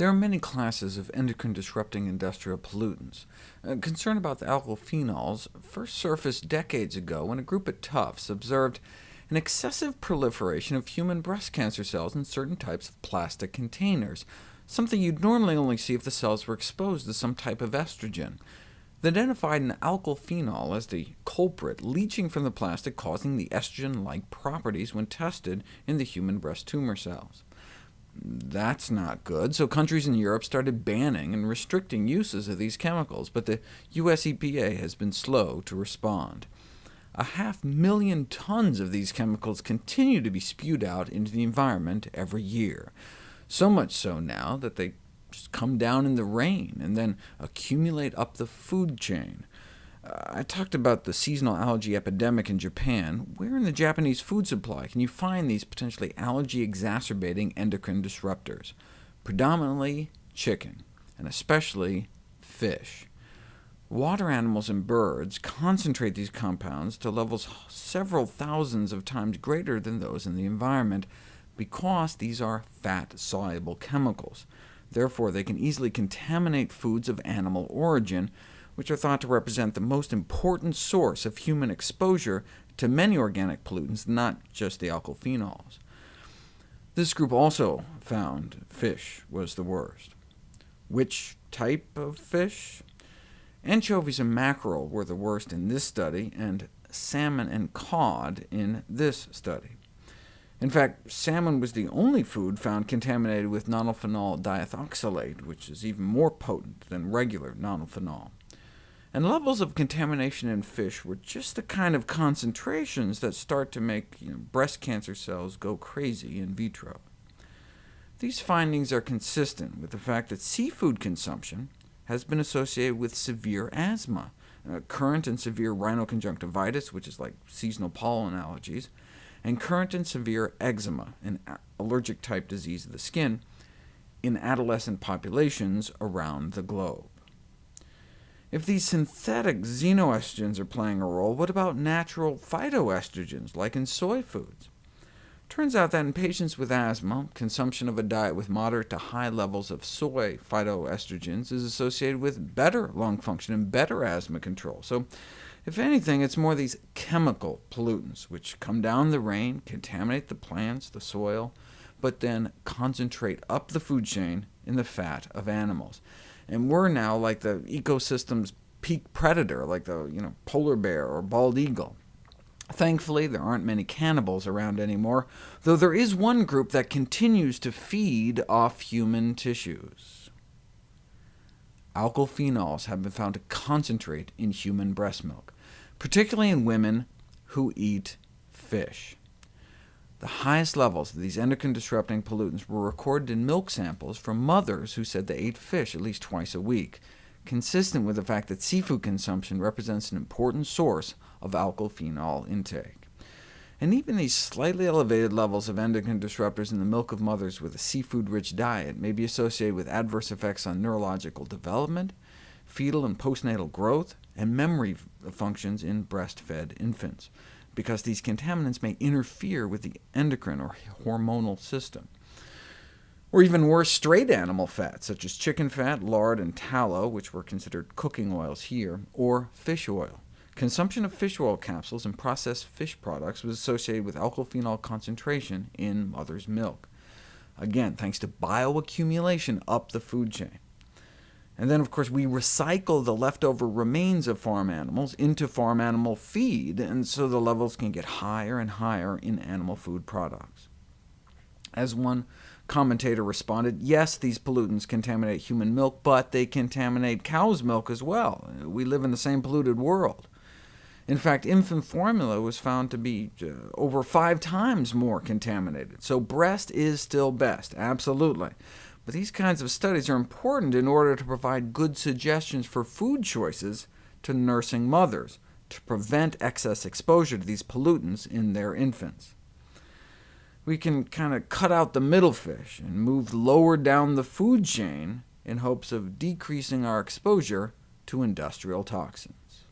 There are many classes of endocrine-disrupting industrial pollutants. Uh, concern about the alkyl first surfaced decades ago when a group at Tufts observed an excessive proliferation of human breast cancer cells in certain types of plastic containers, something you'd normally only see if the cells were exposed to some type of estrogen. They identified an alkyl as the culprit, leaching from the plastic, causing the estrogen-like properties when tested in the human breast tumor cells. That's not good, so countries in Europe started banning and restricting uses of these chemicals, but the US EPA has been slow to respond. A half million tons of these chemicals continue to be spewed out into the environment every year, so much so now that they just come down in the rain and then accumulate up the food chain. Uh, I talked about the seasonal allergy epidemic in Japan. Where in the Japanese food supply can you find these potentially allergy-exacerbating endocrine disruptors? Predominantly chicken, and especially fish. Water animals and birds concentrate these compounds to levels several thousands of times greater than those in the environment, because these are fat-soluble chemicals. Therefore, they can easily contaminate foods of animal origin, which are thought to represent the most important source of human exposure to many organic pollutants, not just the alkyl. This group also found fish was the worst. Which type of fish? Anchovies and mackerel were the worst in this study, and salmon and cod in this study. In fact, salmon was the only food found contaminated with nonylphenol diethoxylate, which is even more potent than regular nonylphenol. And levels of contamination in fish were just the kind of concentrations that start to make you know, breast cancer cells go crazy in vitro. These findings are consistent with the fact that seafood consumption has been associated with severe asthma, uh, current and severe rhinoconjunctivitis, which is like seasonal pollen allergies, and current and severe eczema, an allergic-type disease of the skin, in adolescent populations around the globe. If these synthetic xenoestrogens are playing a role, what about natural phytoestrogens, like in soy foods? Turns out that in patients with asthma, consumption of a diet with moderate to high levels of soy phytoestrogens is associated with better lung function and better asthma control. So if anything, it's more these chemical pollutants, which come down the rain, contaminate the plants, the soil, but then concentrate up the food chain in the fat of animals. And we're now like the ecosystem's peak predator, like the you know, polar bear or bald eagle. Thankfully, there aren't many cannibals around anymore, though there is one group that continues to feed off human tissues alkyl have been found to concentrate in human breast milk, particularly in women who eat fish. The highest levels of these endocrine-disrupting pollutants were recorded in milk samples from mothers who said they ate fish at least twice a week, consistent with the fact that seafood consumption represents an important source of alkyl phenol intake. And even these slightly elevated levels of endocrine disruptors in the milk of mothers with a seafood-rich diet may be associated with adverse effects on neurological development, fetal and postnatal growth, and memory functions in breastfed infants, because these contaminants may interfere with the endocrine or hormonal system. Or even worse, straight animal fats, such as chicken fat, lard, and tallow, which were considered cooking oils here, or fish oil. Consumption of fish oil capsules and processed fish products was associated with alkyl phenol concentration in mother's milk, again thanks to bioaccumulation up the food chain. And then, of course, we recycle the leftover remains of farm animals into farm animal feed, and so the levels can get higher and higher in animal food products. As one commentator responded, yes, these pollutants contaminate human milk, but they contaminate cow's milk as well. We live in the same polluted world. In fact, infant formula was found to be uh, over five times more contaminated. So breast is still best, absolutely. But these kinds of studies are important in order to provide good suggestions for food choices to nursing mothers, to prevent excess exposure to these pollutants in their infants. We can kind of cut out the middle fish and move lower down the food chain in hopes of decreasing our exposure to industrial toxins.